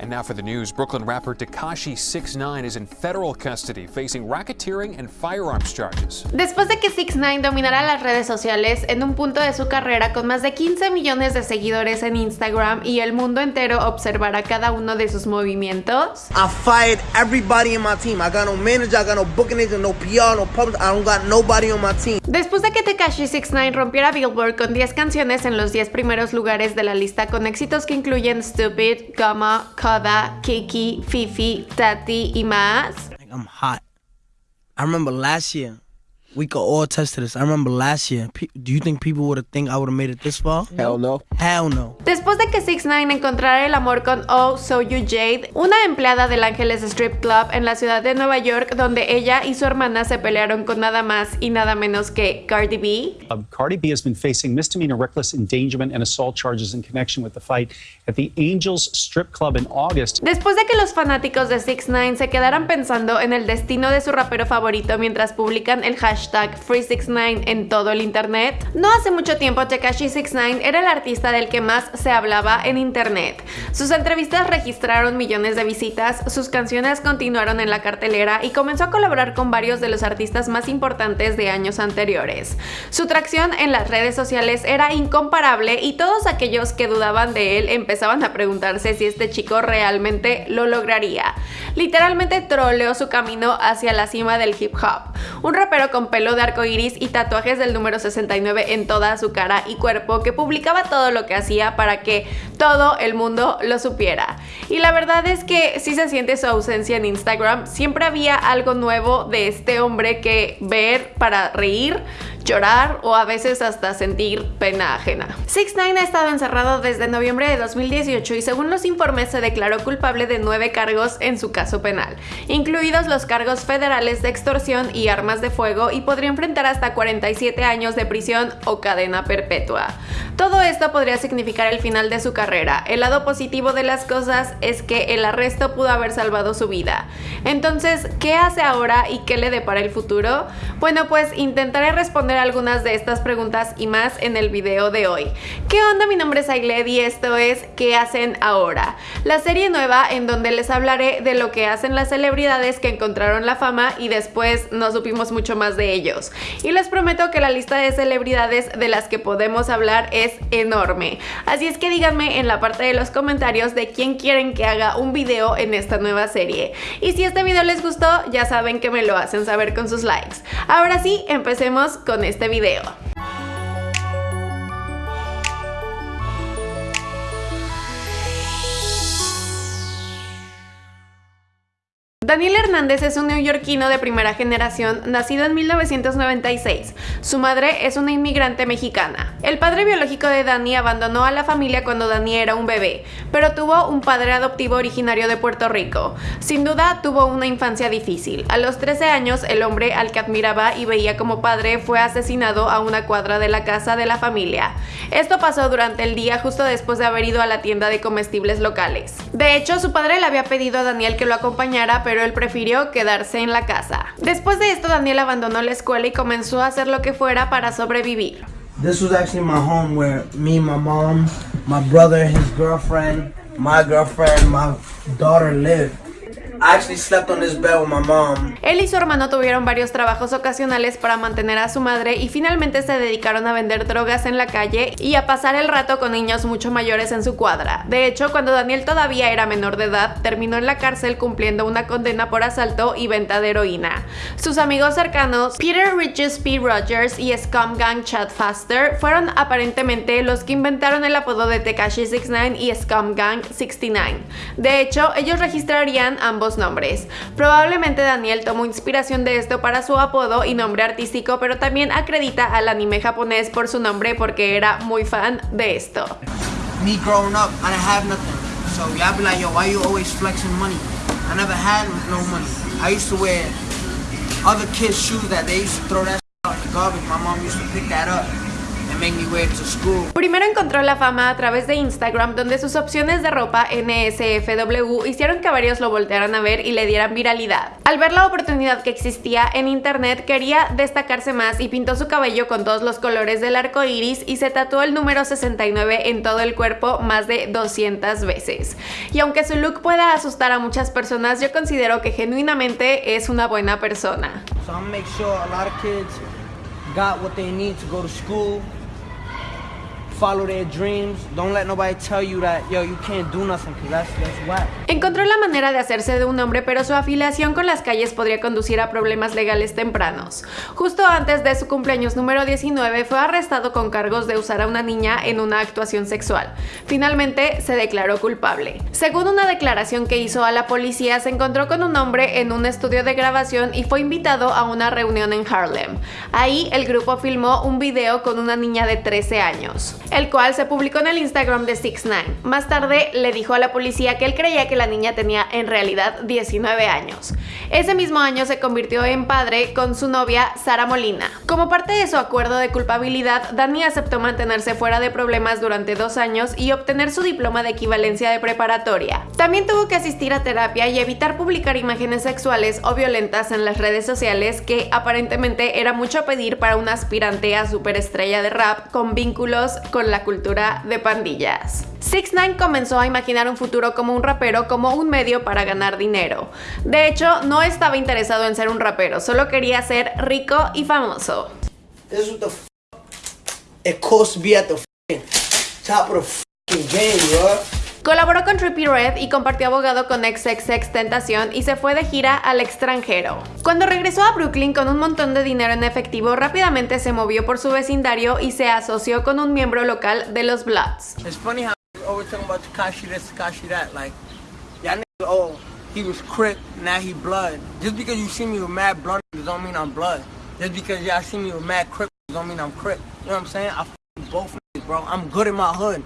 And now for the news, Brooklyn rapper Takashi 69 is in federal custody facing racketeering and firearms charges. Después de que 69 dominara las redes sociales en un punto de su carrera con más de 15 millones de seguidores en Instagram y el mundo entero observara cada uno de sus movimientos. I fired everybody in my team. I got no manager, I got no booking agent, no PR, no public. I don't got nobody on my team. Después de que Tekashi 69 rompiera Billboard con 10 canciones en los 10 primeros lugares de la lista con éxitos que incluyen Stupid, Gamma, Kiki, Fifi, Tati. I'm hot. I remember last year. We could all test to this. I remember last year. do you think people would have think I would have made it this far? Hell no. Hell no. Después de que 6 9 encontrara el amor con Oh So You Jade, una empleada del Ángeles Strip Club en la ciudad de Nueva York, donde ella y su hermana se pelearon con nada más y nada menos que Cardi B. Um, Cardi B has been facing misdemeanor reckless endangerment and assault charges in connection with the fight at the Angels Strip Club in August. Después de que los fanáticos de 6 9 se quedaran pensando en el destino de su rapero favorito mientras publican el hashtag hashtag Free69 en todo el internet? No hace mucho tiempo Tekashi69 era el artista del que más se hablaba en internet. Sus entrevistas registraron millones de visitas, sus canciones continuaron en la cartelera y comenzó a colaborar con varios de los artistas más importantes de años anteriores. Su tracción en las redes sociales era incomparable y todos aquellos que dudaban de él empezaban a preguntarse si este chico realmente lo lograría. Literalmente troleó su camino hacia la cima del hip hop. Un rapero con pelo de arco iris y tatuajes del número 69 en toda su cara y cuerpo que publicaba todo lo que hacía para que todo el mundo lo supiera. Y la verdad es que si se siente su ausencia en Instagram, siempre había algo nuevo de este hombre que ver para reír, llorar o a veces hasta sentir pena ajena. 6 9 ha estado encerrado desde noviembre de 2018 y según los informes se declaró culpable de nueve cargos en su caso penal, incluidos los cargos federales de extorsión y armas de fuego y podría enfrentar hasta 47 años de prisión o cadena perpetua. Todo esto podría significar el final de su carrera. El lado positivo de las cosas es que el arresto pudo haber salvado su vida. Entonces, ¿qué hace ahora y qué le depara el futuro? Bueno, pues intentaré responder algunas de estas preguntas y más en el video de hoy. ¿Qué onda? Mi nombre es Ailed y esto es ¿Qué hacen ahora? La serie nueva en donde les hablaré de lo que hacen las celebridades que encontraron la fama y después no supimos mucho más de ellos. Y les prometo que la lista de celebridades de las que podemos hablar es enorme. Así es que díganme en la parte de los comentarios de quién quieren que haga un video en esta nueva serie. Y si este video les gustó, ya saben que me lo hacen saber con sus likes. Ahora sí, empecemos con este video. Daniel Hernández es un neoyorquino de primera generación, nacido en 1996. Su madre es una inmigrante mexicana. El padre biológico de Dani abandonó a la familia cuando Dani era un bebé, pero tuvo un padre adoptivo originario de Puerto Rico. Sin duda tuvo una infancia difícil. A los 13 años, el hombre al que admiraba y veía como padre fue asesinado a una cuadra de la casa de la familia. Esto pasó durante el día justo después de haber ido a la tienda de comestibles locales. De hecho, su padre le había pedido a Daniel que lo acompañara, pero él prefirió quedarse en la casa. Después de esto, Daniel abandonó la escuela y comenzó a hacer lo que fuera para sobrevivir. This was actually my home where me, my mom, my brother, his girlfriend, my girlfriend, my daughter lived. Él y su hermano tuvieron varios trabajos ocasionales para mantener a su madre y finalmente se dedicaron a vender drogas en la calle y a pasar el rato con niños mucho mayores en su cuadra. De hecho, cuando Daniel todavía era menor de edad, terminó en la cárcel cumpliendo una condena por asalto y venta de heroína. Sus amigos cercanos, Peter Richards P. Rogers y Scum Gang Chad Faster, fueron aparentemente los que inventaron el apodo de Tekashi 69 y Scum Gang 69. De hecho, ellos registrarían ambos nombres. Probablemente Daniel tomó inspiración de esto para su apodo y nombre artístico, pero también acredita al anime japonés por su nombre porque era muy fan de esto. Me growing up, I didn't have nothing. So y'all be like, yo, why you always flexing money? I never had no money. I used to wear other kids' shoes that they used to throw that out in the garbage. My mom used to pick that up Primero encontró la fama a través de Instagram, donde sus opciones de ropa NSFW hicieron que varios lo voltearan a ver y le dieran viralidad. Al ver la oportunidad que existía en internet, quería destacarse más y pintó su cabello con todos los colores del arco iris y se tatuó el número 69 en todo el cuerpo más de 200 veces. Y aunque su look pueda asustar a muchas personas, yo considero que genuinamente es una buena persona. So follow their dreams. Don't let nobody tell you that, yo, you can't do nothing, because that's, that's whack. Encontró la manera de hacerse de un hombre, pero su afiliación con las calles podría conducir a problemas legales tempranos. Justo antes de su cumpleaños número 19 fue arrestado con cargos de usar a una niña en una actuación sexual. Finalmente se declaró culpable. Según una declaración que hizo a la policía, se encontró con un hombre en un estudio de grabación y fue invitado a una reunión en Harlem. Ahí el grupo filmó un video con una niña de 13 años, el cual se publicó en el Instagram de 6 9 Más tarde le dijo a la policía que él creía que la niña tenía en realidad 19 años. Ese mismo año se convirtió en padre con su novia Sara Molina. Como parte de su acuerdo de culpabilidad, Dani aceptó mantenerse fuera de problemas durante dos años y obtener su diploma de equivalencia de preparatoria. También tuvo que asistir a terapia y evitar publicar imágenes sexuales o violentas en las redes sociales que aparentemente era mucho pedir para una aspirante a superestrella de rap con vínculos con la cultura de pandillas. 6 9 comenzó a imaginar un futuro como un rapero como un medio para ganar dinero. De hecho, no estaba interesado en ser un rapero, solo quería ser rico y famoso. Colaboró con Trippie Red y compartió abogado con XXX Tentación y se fue de gira al extranjero. Cuando regresó a Brooklyn con un montón de dinero en efectivo, rápidamente se movió por su vecindario y se asoció con un miembro local de los Bloods. Always talking about Takashi this, Takashi that. Like, y'all niggas, oh, he was Crip, now he blood. Just because you see me with mad blood don't mean I'm blood. Just because y'all see me with mad Crip don't mean I'm Crip. You know what I'm saying? I both niggas, bro. I'm good in my hood.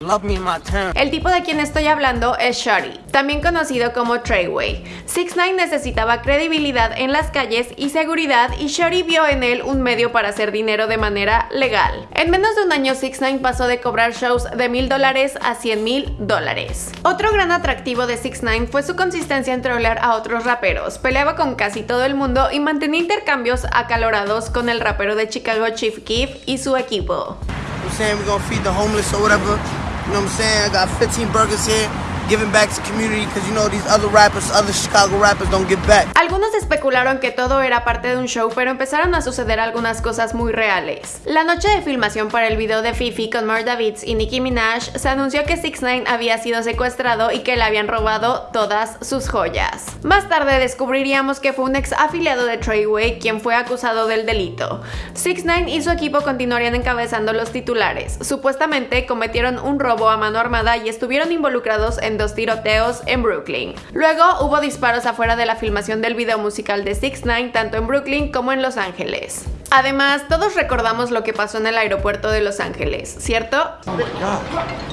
Love me in my town. El tipo de quien estoy hablando es Shorty, también conocido como Treyway. 6 9 necesitaba credibilidad en las calles y seguridad y Shorty vio en él un medio para hacer dinero de manera legal. En menos de un año 6 9 pasó de cobrar shows de mil dólares a 100 mil dólares. Otro gran atractivo de 6 9 fue su consistencia en trolear a otros raperos. Peleaba con casi todo el mundo y mantenía intercambios acalorados con el rapero de Chicago Chief Keef y su equipo. You know what I'm saying? we gonna feed the homeless or whatever. You know what I'm saying? I got 15 burgers here, giving back to community because you know these other rappers, other Chicago rappers don't give back. Algunos especularon que todo era parte de un show, pero empezaron a suceder algunas cosas muy reales. La noche de filmación para el video de Fifi con Mar Davids y Nicki Minaj, se anunció que 6 9 había sido secuestrado y que le habían robado todas sus joyas. Más tarde descubriríamos que fue un ex afiliado de Treyway quien fue acusado del delito. 6 9 y su equipo continuarían encabezando los titulares. Supuestamente cometieron un robo a mano armada y estuvieron involucrados en dos tiroteos en Brooklyn. Luego hubo disparos afuera de la filmación del video musical de 6 9 tanto en Brooklyn como en Los Ángeles. Además, todos recordamos lo que pasó en el aeropuerto de Los Ángeles, ¿cierto? Oh my god.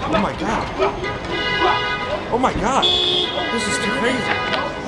Oh my god. Oh my god. This is too crazy.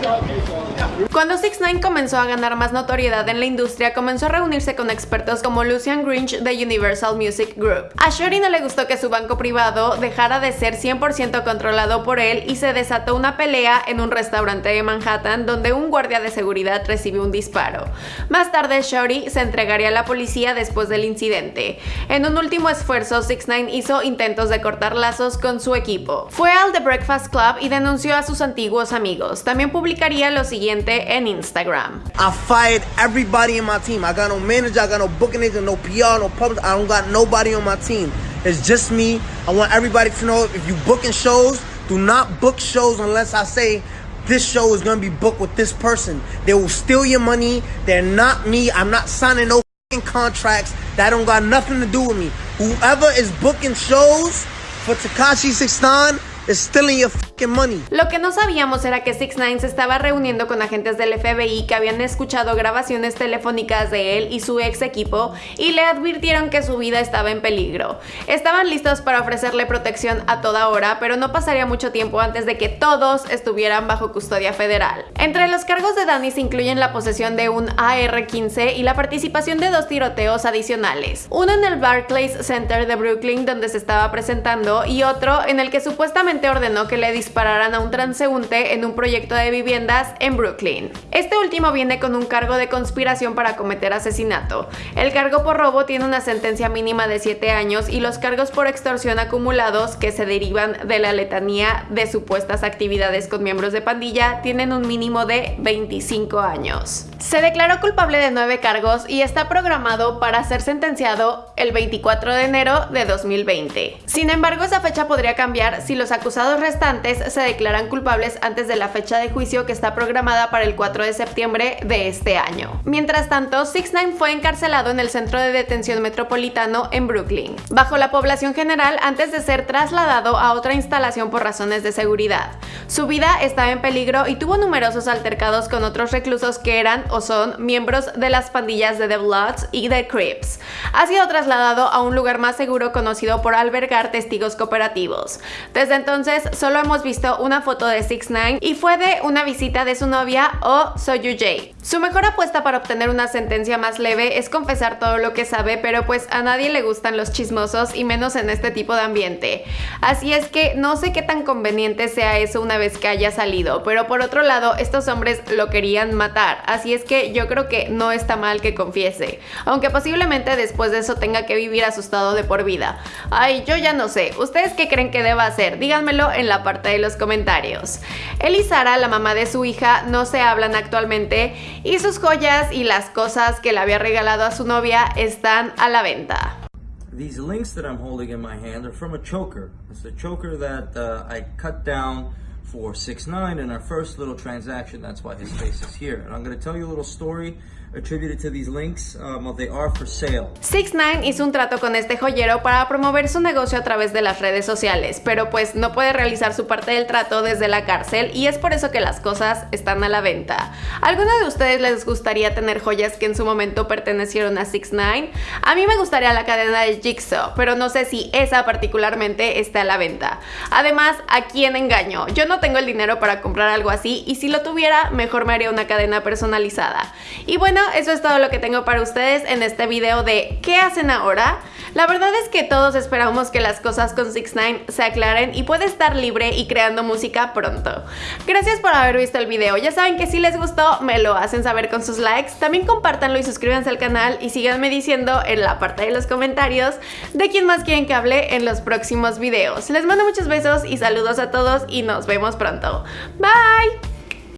Cuando 6 9 comenzó a ganar más notoriedad en la industria, comenzó a reunirse con expertos como Lucian Grinch de Universal Music Group. A Shorty no le gustó que su banco privado dejara de ser 100% controlado por él y se desató una pelea en un restaurante de Manhattan donde un guardia de seguridad recibió un disparo. Más tarde, Shorty se entregaría a la policía después del incidente. En un último esfuerzo, 6 9 hizo intentos de cortar lazos con su equipo. Fue al The Breakfast Club y denunció a sus antiguos amigos. También publicaría lo siguiente en Instagram. I fired everybody in my team. I got no manager, I got no booking agent, no PR, no public. I don't got nobody on my team. It's just me. I want everybody to know if you booking shows, do not book shows unless I say this show is gonna be booked with this person. They will steal your money. They're not me. I'm not signing no contracts. That don't got nothing to do with me. Whoever is booking shows for Takashi 69 is stealing your money. Lo que no sabíamos era que 6 9 se estaba reuniendo con agentes del FBI que habían escuchado grabaciones telefónicas de él y su ex equipo y le advirtieron que su vida estaba en peligro. Estaban listos para ofrecerle protección a toda hora, pero no pasaría mucho tiempo antes de que todos estuvieran bajo custodia federal. Entre los cargos de Danny se incluyen la posesión de un AR-15 y la participación de dos tiroteos adicionales. Uno en el Barclays Center de Brooklyn donde se estaba presentando y otro en el que supuestamente ordenó que le dispararan a un transeúnte en un proyecto de viviendas en Brooklyn. Este último viene con un cargo de conspiración para cometer asesinato. El cargo por robo tiene una sentencia mínima de 7 años y los cargos por extorsión acumulados que se derivan de la letanía de supuestas actividades con miembros de pandilla tienen un mínimo de 25 años. Se declaró culpable de nueve cargos y está programado para ser sentenciado el 24 de enero de 2020. Sin embargo, esa fecha podría cambiar si los acusados restantes se declaran culpables antes de la fecha de juicio que está programada para el 4 de septiembre de este año. Mientras tanto, 6 9 fue encarcelado en el centro de detención metropolitano en Brooklyn, bajo la población general antes de ser trasladado a otra instalación por razones de seguridad. Su vida estaba en peligro y tuvo numerosos altercados con otros reclusos que eran o son miembros de las pandillas de The Bloods y The Crips. Ha sido trasladado a un lugar más seguro conocido por albergar testigos cooperativos. Desde entonces solo hemos visto una foto de 6 9 y fue de una visita de su novia o Soyu J. Su mejor apuesta para obtener una sentencia más leve es confesar todo lo que sabe, pero pues a nadie le gustan los chismosos y menos en este tipo de ambiente. Así es que no sé qué tan conveniente sea eso una vez que haya salido, pero por otro lado estos hombres lo querían matar, así es que yo creo que no está mal que confiese, aunque posiblemente después de eso tenga que vivir asustado de por vida. Ay, yo ya no sé, ¿ustedes qué creen que deba hacer? Díganmelo en la parte de los comentarios. Él y Sara, la mamá de su hija, no se hablan actualmente y sus joyas y las cosas que le había regalado a su novia están a la venta. These links that I'm holding in my hand are from a choker. It's the choker that uh, I cut down for 6 9 in our first little transaction. That's why his face is here. And I'm going to tell you a little story attributed to these links. Um, well, they are for sale. 6 9 hizo un trato con este joyero para promover su negocio a través de las redes sociales, pero pues no puede realizar su parte del trato desde la cárcel y es por eso que las cosas están a la venta. ¿Alguno de ustedes les gustaría tener joyas que en su momento pertenecieron a 6 9 A mí me gustaría la cadena de Jigsaw, pero no sé si esa particularmente está a la venta. Además, ¿a quién engaño? Yo no tengo el dinero para comprar algo así y si lo tuviera, mejor me haría una cadena personalizada. Y bueno, eso es todo lo que tengo para ustedes en este video de ¿qué hacen ahora? La verdad es que todos esperamos que las cosas con 6 9 se aclaren y puede estar libre y creando música pronto. Gracias por haber visto el video, ya saben que si les gustó me lo hacen saber con sus likes, también compártanlo y suscríbanse al canal y síganme diciendo en la parte de los comentarios de quién más quieren que hable en los próximos videos. Les mando muchos besos y saludos a todos y nos vemos pronto. Bye!